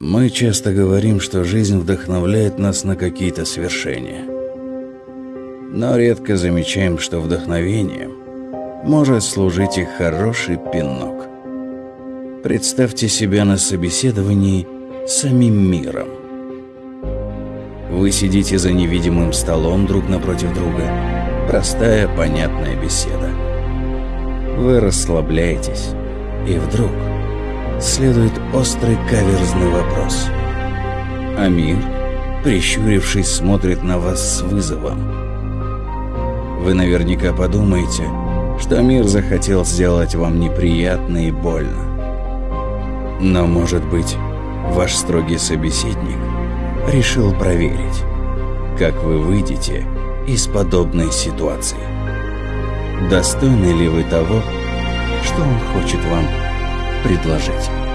Мы часто говорим, что жизнь вдохновляет нас на какие-то свершения. Но редко замечаем, что вдохновением может служить и хороший пинок. Представьте себя на собеседовании самим миром. Вы сидите за невидимым столом друг напротив друга. Простая, понятная беседа. Вы расслабляетесь, и вдруг следует острый каверзный вопрос. А мир, прищурившись, смотрит на вас с вызовом. Вы наверняка подумаете, что мир захотел сделать вам неприятно и больно. Но, может быть, ваш строгий собеседник решил проверить, как вы выйдете из подобной ситуации. Достойны ли вы того, что он хочет вам предложить.